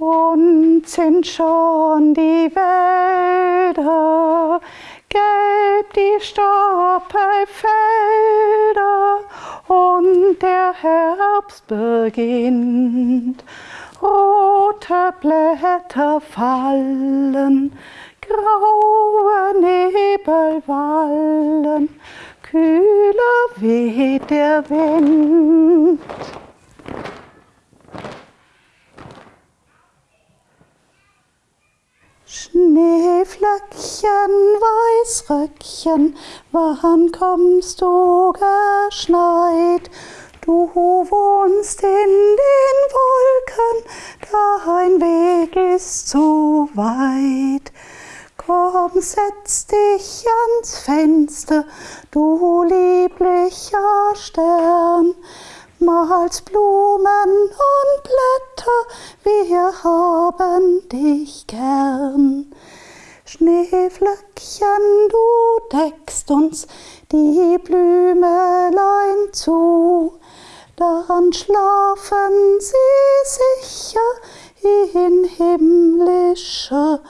Bunt sind schon die Wälder, gelb die Stoppelfelder und der Herbst beginnt. Rote Blätter fallen, graue Nebel wallen, kühler weht der Wind. Schneeflöckchen, Weißröckchen, wann kommst du geschneit? Du wohnst in den Wolken, dein Weg ist zu weit. Komm, setz dich ans Fenster, du lieblicher Stern, malst Blumen und wir haben dich gern. Schneeflöckchen, du deckst uns die Blümelein zu, dann schlafen sie sicher in himmlischer